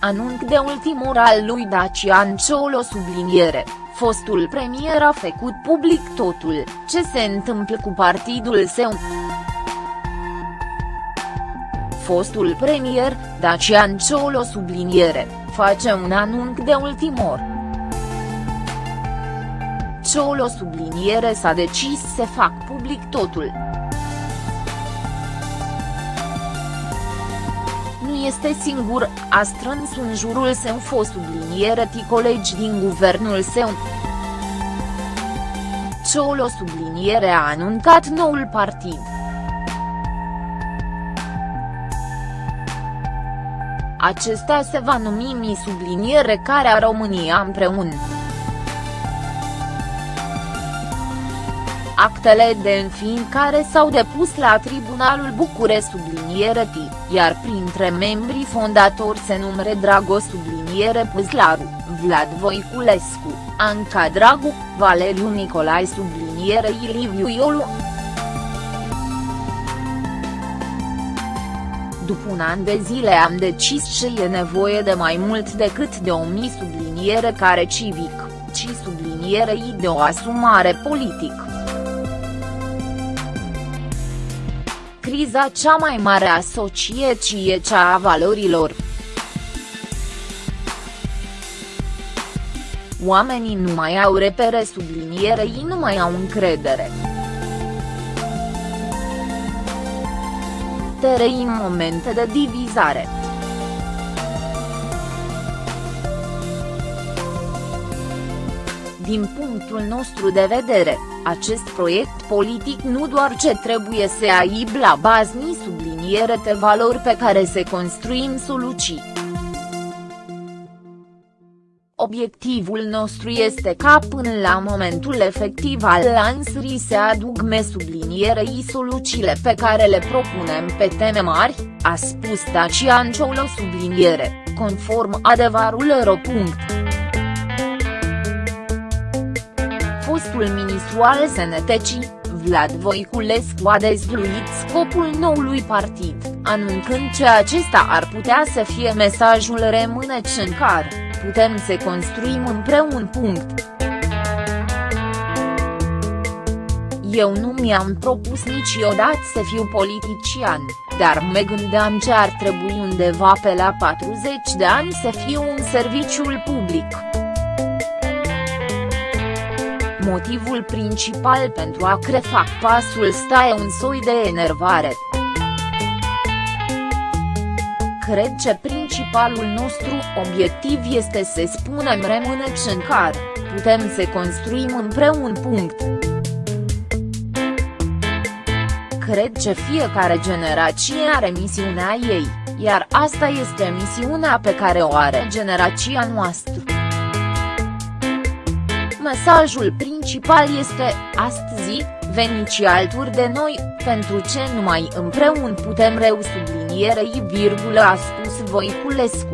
anunț de ultimor al lui Dacian Ciolo subliniere, fostul premier a făcut public totul, ce se întâmplă cu partidul său. Fostul premier, Dacian Ciolo subliniere, face un anunț de ultimor. Ciolo subliniere s-a decis să fac public totul. Nu este singur, a strâns în jurul său fost subliniere ti colegi din guvernul său. Ciolo subliniere a anuncat noul partid. Acesta se va numi Mi subliniere care a România împreună. Actele de înființare s-au depus la Tribunalul Bucure subliniere T, iar printre membrii fondatori se numere Dragoș subliniere Păzlaru, Vlad Voiculescu, Anca Dragu, Valeriu Nicolae subliniere Iliviu Iolu. După un an de zile am decis că e nevoie de mai mult decât de o mi subliniere care civic, ci sublinierei de o asumare politică. Criza cea mai mare a societății e cea a valorilor. Oamenii nu mai au repere sublinierei nu mai au încredere. Trăim momente de divizare. Din punctul nostru de vedere, acest proiect politic nu doar ce trebuie să aibă la bază ni subliniere de valori pe care să construim soluții. Obiectivul nostru este ca până la momentul efectiv al lansării se aduc sublinierei soluțiile pe care le propunem pe teme mari, a spus Dacian Ciolo subliniere, conform adevărul fostul ministru al Sănătății, Vlad Voiculescu a dezvăluit scopul noului partid, anunțând că acesta ar putea să fie mesajul rămâneți în care, putem să construim împreună. Punct. Eu nu mi-am propus niciodată să fiu politician, dar mă gândeam ce ar trebui undeva pe la 40 de ani să fiu în serviciul public. Motivul principal pentru a crefa pasul sta e un soi de enervare. Cred că principalul nostru obiectiv este să spunem rămâneți în care, putem să construim împreună. Punct. Cred că fiecare generație are misiunea ei, iar asta este misiunea pe care o are generația noastră. Mesajul principal este, astăzi, veniți alături de noi, pentru ce numai împreună putem reu sublinierei virgulă a spus Voiculescu.